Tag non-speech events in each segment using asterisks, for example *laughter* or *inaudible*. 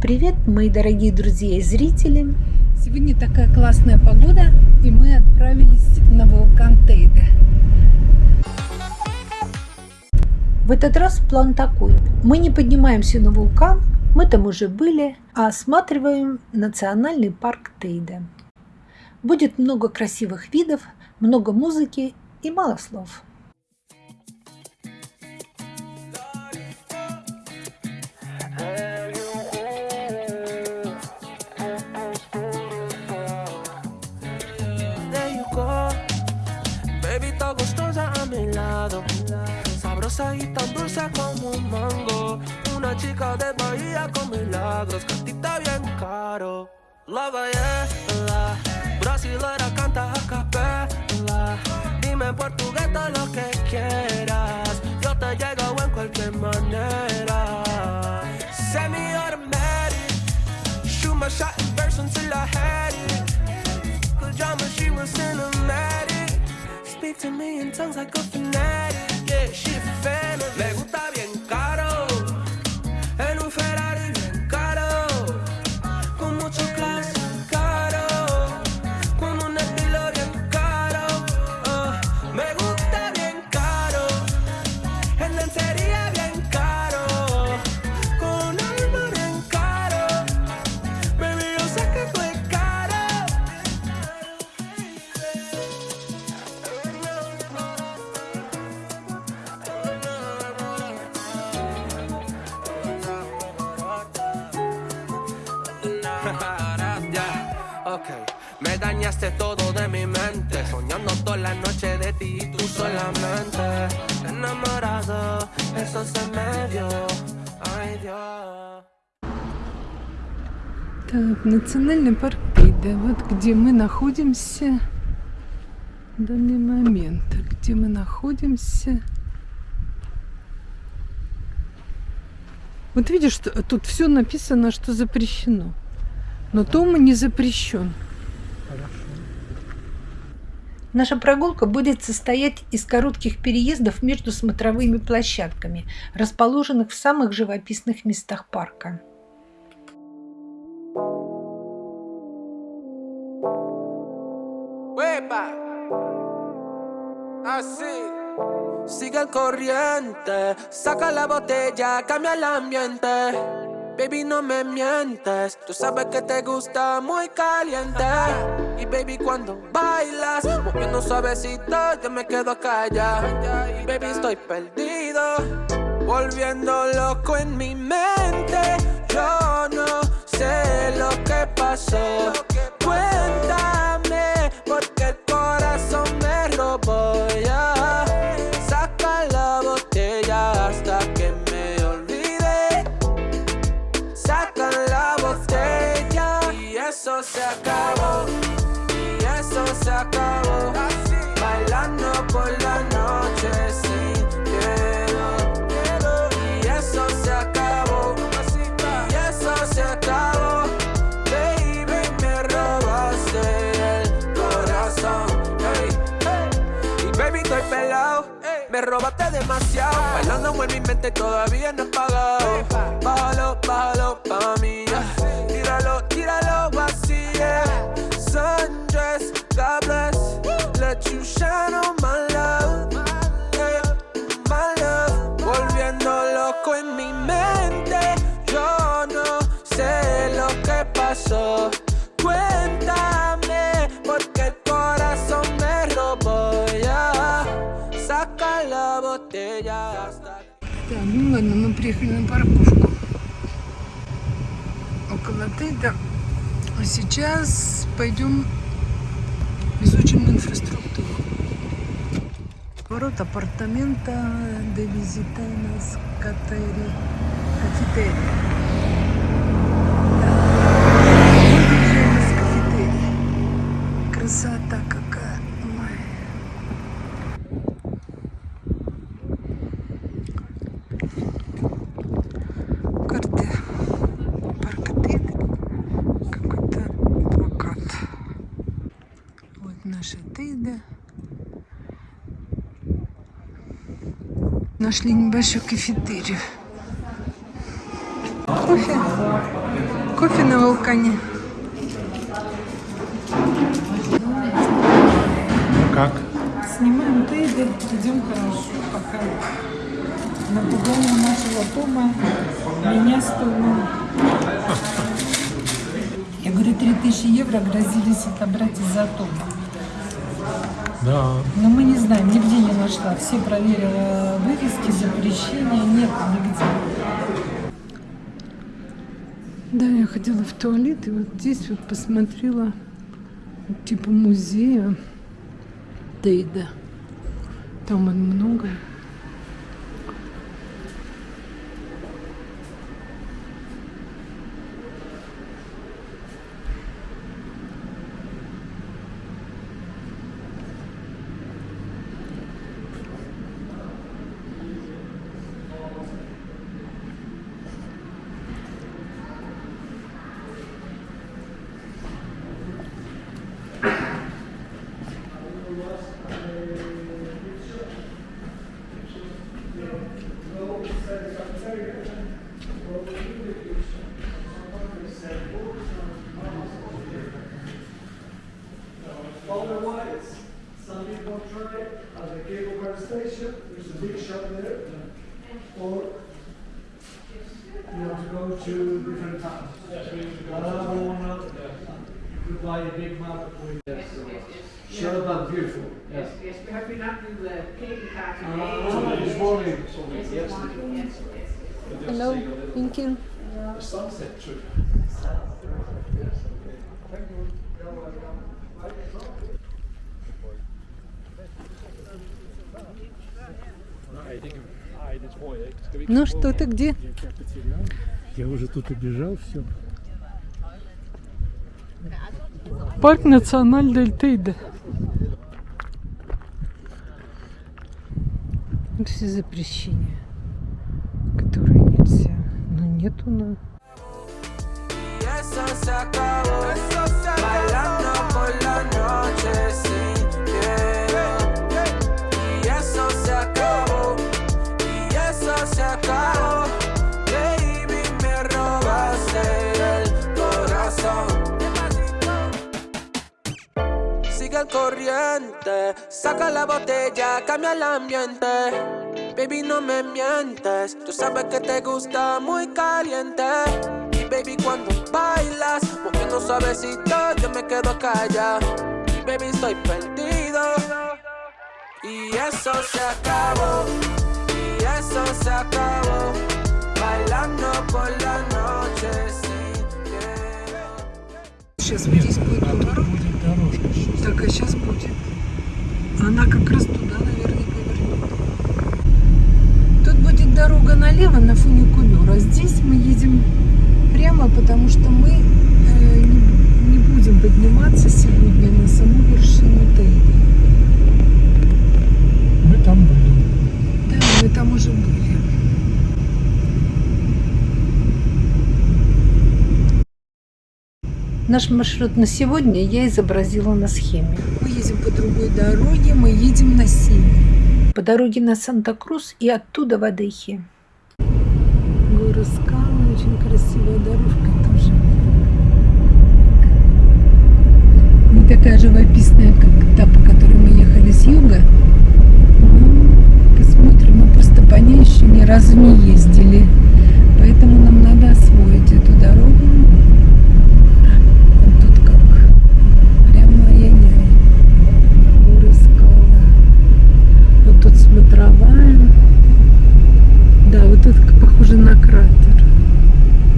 Привет, мои дорогие друзья и зрители! Сегодня такая классная погода, и мы отправились на вулкан Тейде. В этот раз план такой. Мы не поднимаемся на вулкан, мы там уже были, а осматриваем национальный парк Тейде. Будет много красивых видов, много музыки и мало слов. Y tan dulce como un mango. Una chica de Bahía con milagros, cantita bien caro. La ballena, brasilera canta a capela. Dime en portugués todo lo que quieras. Yo te llego en cualquier manera. Automatic, shoot my shot in verse until I had it. Cause drama, she was cinematic. Speak to me in tongues like a fanatic. Le gusta bien национальный парк Тейде. Вот где мы находимся в данный момент. Где мы находимся. Вот видишь, тут все написано, что запрещено. Но Том не запрещен. Наша прогулка будет состоять из коротких переездов между смотровыми площадками, расположенных в самых живописных местах парка. Corriente, saca la botella, cambia el ambiente. Baby, no me mientes, tú sabes que te gusta muy caliente. Y baby, cuando bailas, moviendo suavecito, yo me quedo callado. Baby, estoy perdido, volviendo loco en mi mente. Yo no sé lo que pasó. Cuéntame, porque el corazón me robó pelado. Me robaste demasiado. Bailando en mi mente todavía no he pagado. Bájalo, bájalo pa' mí. Tíralo, tíralo. Yeah. Sundress, God bless. Let you shine on my love. My love. Volviendo loco en mi mente. Yo no sé lo que pasó. Cuéntame, Так, ну ладно, мы приехали на парковку. Около Тейда. А сейчас пойдем изучим инфраструктуру. Ворот апартамента де визитанас катери. Кафетерия. Да. Мы выезжаем из кафетерии. Красота какая. Ой. карты парка Тейда какой-то плакат. Вот наша Тейда. Нашли небольшую кафетерию. Кофе. Кофе на вулкане. Как? Снимаем тейды, идем хорошо, пока. Напугали нашего Тома, меня с Томом. *laughs* Я говорю, 3000 евро грозились отобрать из-за Тома. Да. Но мы не знаем, нигде не нашла. Все проверила вывески, запрещения, нет нигде. Да, я ходила в туалет и вот здесь вот посмотрела типа музея Дейда. Там он много. Otherwise, some people try at the cable car station, there's a big shop there. Or you have to go to different towns. Barcelona, you could buy a big map with Shut up, beautiful. Yes. Yes, we have been up to the cable car Uh, today. this morning. Yes, this morning, yes, yes. Hello, thank you. The sunset trip. Ну что ты где? Я уже тут убежал, все. Парк Националь Дель Тейде. Все запрещения, которые нельзя. Но нету на... Y eso se acabó. Bailando por la noche corriente, saca la botella, cambia el ambiente. Baby, no me mientes, tú sabes que te gusta muy caliente. Y baby, cuando bailas, moviendo suavecito, yo me quedo callado. Baby, estoy perdido. Y eso se acabó, y eso se acabó. Bailando por la noche sin miedo. Сейчас вот здесь будет дорога. Так, а сейчас будет. Она как раз туда, наверное, повернет. Тут будет дорога налево на фуникулер, а здесь мы едем прямо, потому что мы э, не, не будем подниматься сегодня на саму вершину Тейди. Мы там были. Да, мы там уже были. Наш маршрут на сегодня я изобразила на схеме. Мы едем по другой дороге, мы едем на север. По дороге на Санта-Крус и оттуда в Адехи. Горы скалы, очень красивая дорожка тоже. Не такая живописная, как та, по которой мы ехали с юга. Ну, посмотрим, мы просто по ней еще ни разу не ездили. Поэтому нам надо освоить эту дорогу. Вот тут как прямо ай-яй-яй. Горы скалы. Вот тут смотровая. Да, вот это как похоже на кратер.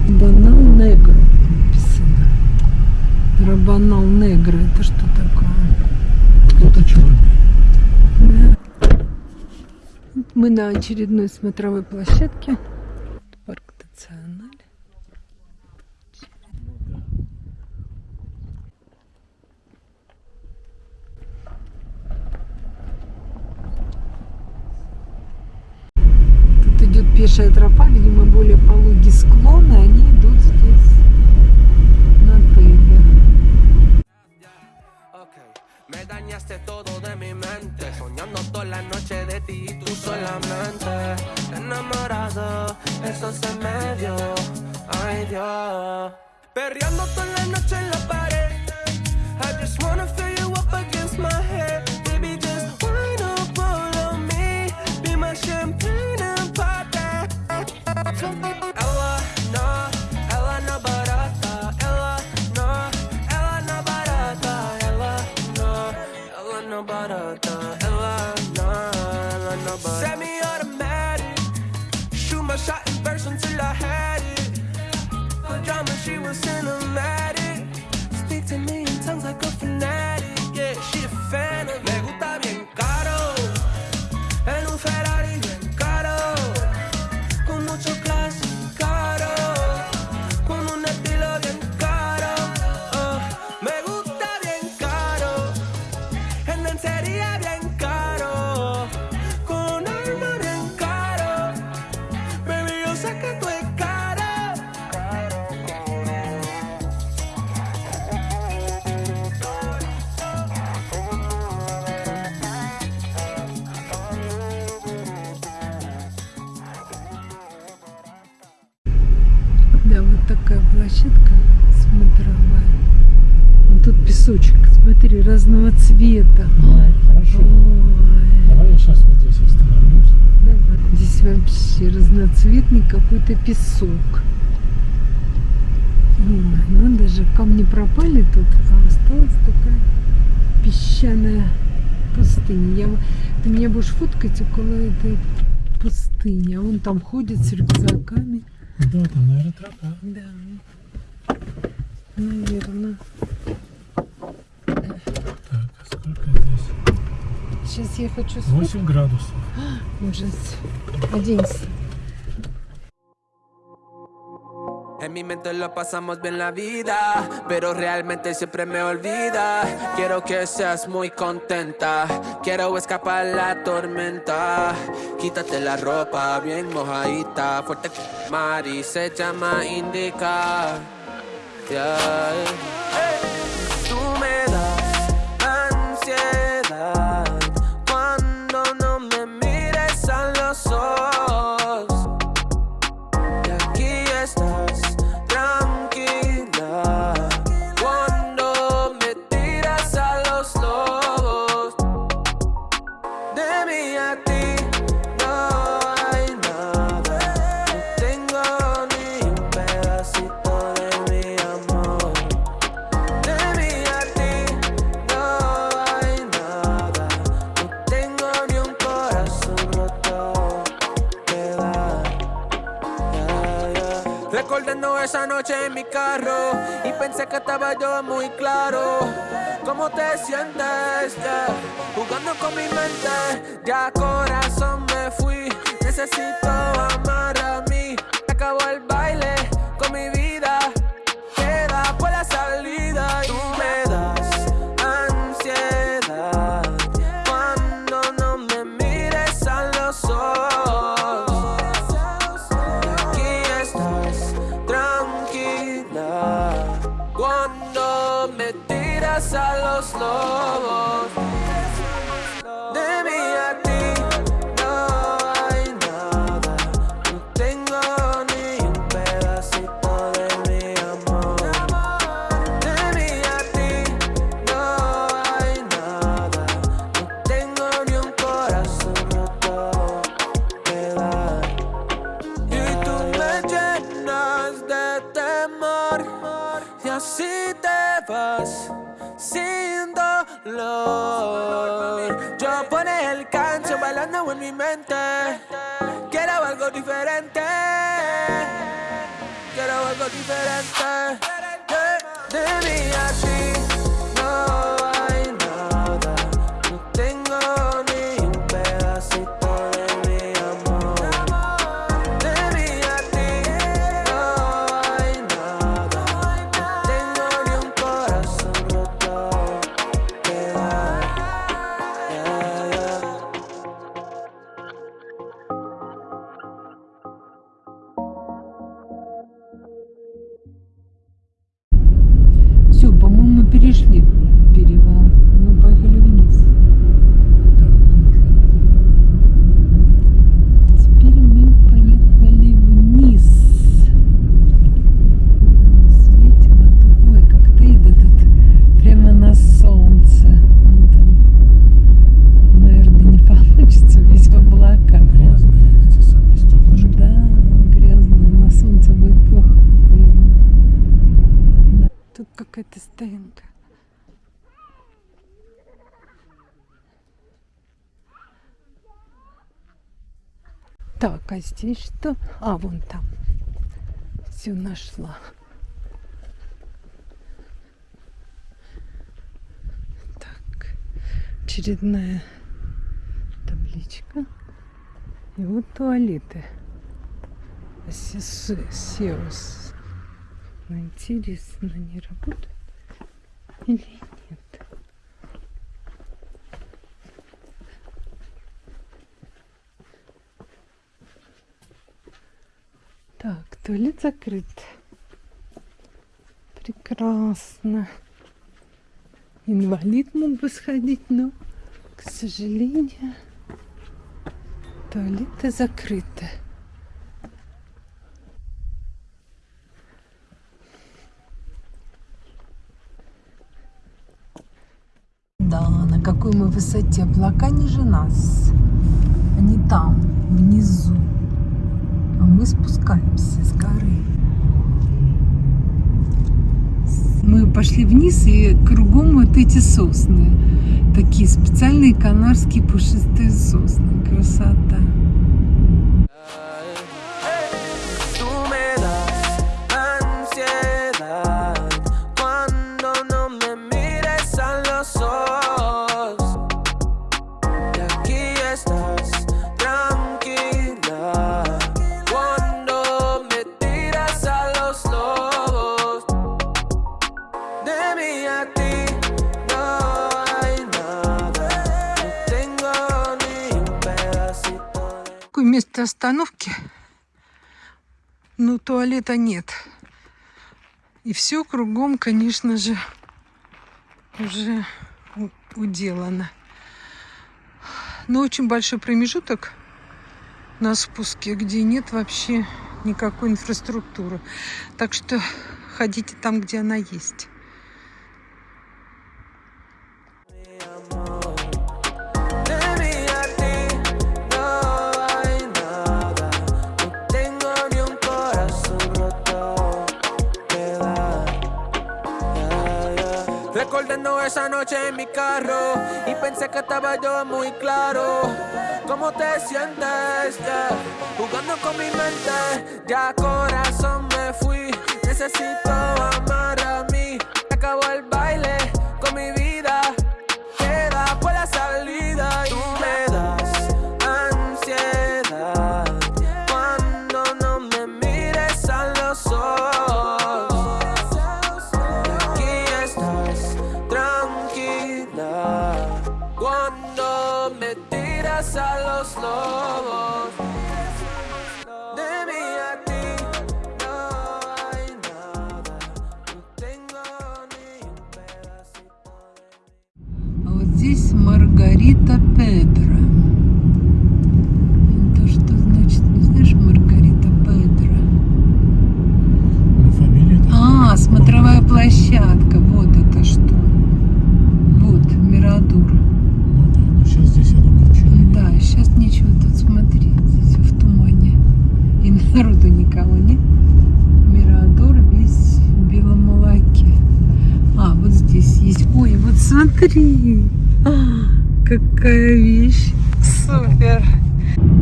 Банал Негро написано. Рабанал Негро. Это что такое? Кто-то черный. Да. Мы на очередной смотровой площадке. Парк Националь. Тут идет пешая тропа, видимо, более пологий склон, и они идут здесь на тыге. Ok, me dañaste todo de mi mente. Soñando toda la noche de ti Enamorado, eso se me dio. no. Perreando toda la noche en la pared. I just wanna feel you up against my head. Песочек, смотри, разного цвета. Хорошо. Ой, Давай я сейчас вот здесь остановлюсь. давай. Здесь вообще разноцветный какой-то песок. Ой, надо же, камни пропали тут, а осталась такая песчаная пустыня. Я, ты меня будешь фоткать около этой пустыни, а он там ходит с рюкзаками. Да, там, наверное, тропа. Да. Наверное. Сейчас я хочу сфоткать. 8 градусов. *gasps* Ужас. Оденься. En mi mente lo pasamos bien la vida, pero realmente siempre me olvida. Quiero que seas muy contenta, quiero escapar la tormenta. Quítate la ropa bien mojadita, fuerte mar y se llama indica. Yeah. Esa noche en mi carro y pensé que estaba yo muy claro. ¿Cómo te sientes? Yeah. Jugando con mi mente, ya corazón me fui. Necesito amar a mí. Acabó el baile con mi vida. Yo pone el canción bailando en mi mente. Quiero algo diferente. Quiero algo diferente. De, de mí a ti Так, а здесь что? А, вон там. Все нашла. Так, очередная табличка. И вот туалеты. Ну, интересно, они работают или нет? Так, туалет закрыт. Прекрасно. Инвалид мог бы сходить, но, к сожалению, туалеты закрыты. Да, на какой мы высоте. Облака ниже нас. Они там, внизу. Мы спускаемся с горы. Мы пошли вниз, и кругом вот эти сосны. Такие специальные канарские пушистые сосны. Красота. Такое место остановки. Но туалета нет. И все кругом, конечно же, уже уделано. Но очень большой промежуток на спуске, где нет вообще никакой инфраструктуры. Так что ходите там, где она есть. Recordando esa noche en mi carro y pensé que estaba yo muy claro. ¿Cómo te sientes? Yeah. Jugando con mi mente, ya corazón me fui. Necesito amar tiras a los lobos. Смотри. А, какая вещь. Супер.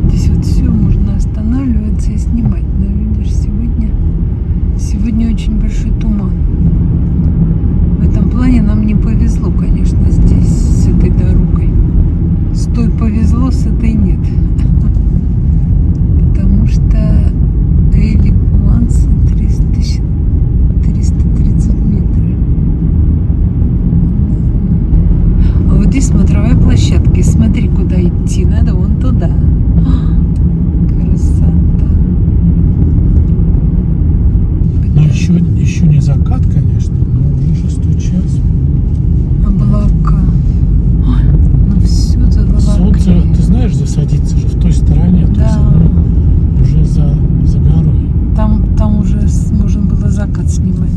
Здесь вот все можно останавливаться и снимать. Но видишь, сегодня, сегодня очень большой туман. В этом плане нам не повезло, конечно, здесь с этой дорогой. С той повезло, с этой нет. Потому что Эйли Гуанса 300 330 метров. А вот здесь смотровая площадка. И смотри, куда идти. Надо вон туда. А, Красота. Ну, еще, еще не закат, конечно, но уже шестой час. Облака. Ой, ну все за Солнце, ты знаешь, засадиться же в той стороне, то есть Да. оно уже за, за горой. Там, там уже с- можно было закат снимать.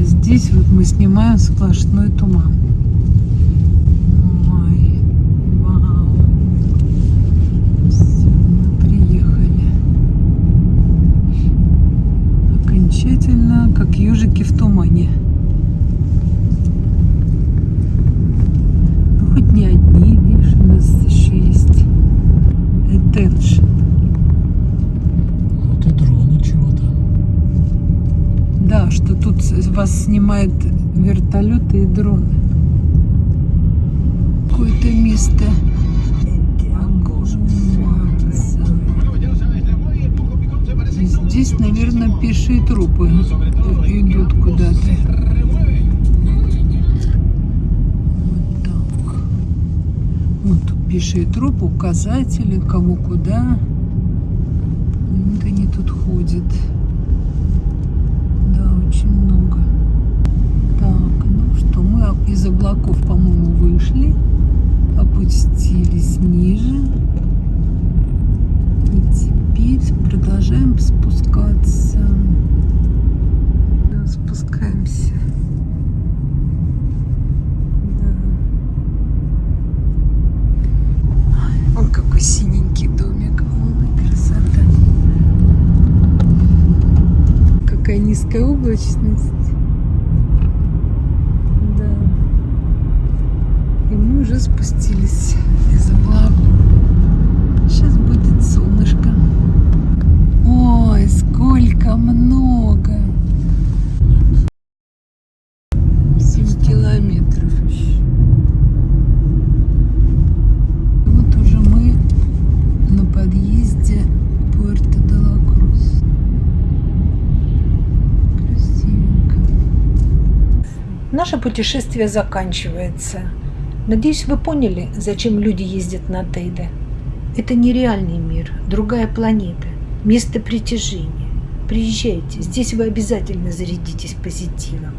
А здесь вот мы снимаем сплошной туман. Ой, вау. Всё, мы приехали. Окончательно, как ежики в тумане. attention. Вот и дроны чего-то. Да, что тут с- вас снимают вертолеты и дроны. Какое-то место. Здесь, наверное, пешие трупы идут куда-то. Вот тут пешие трупы, указатели, кого куда. Вот они тут ходят. Да, очень много. Так, ну что, мы из облаков, по-моему, вышли, опустились ниже. И теперь продолжаем спускаться. Да, спускаемся. Да. Он какой синенький домик. Ой, красота. Какая низкая облачность. Да. И мы уже спустились из облаков. Сейчас будет солнышко. Ой, сколько много. 7 километров еще. Вот уже мы на подъезде к Пуэрто де ла Крус. Красивенько. Наше путешествие заканчивается. Надеюсь, вы поняли, зачем люди ездят на Тейде. Это нереальный мир, другая планета, место притяжения. Приезжайте, здесь вы обязательно зарядитесь позитивом.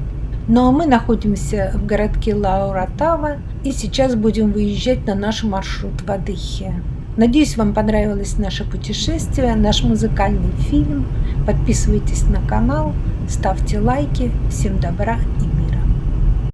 Ну а мы находимся в городке Лауратава и сейчас будем выезжать на наш маршрут в Адыхе. Надеюсь, вам понравилось наше путешествие, наш музыкальный фильм. Подписывайтесь на канал, ставьте лайки. Всем добра и мира.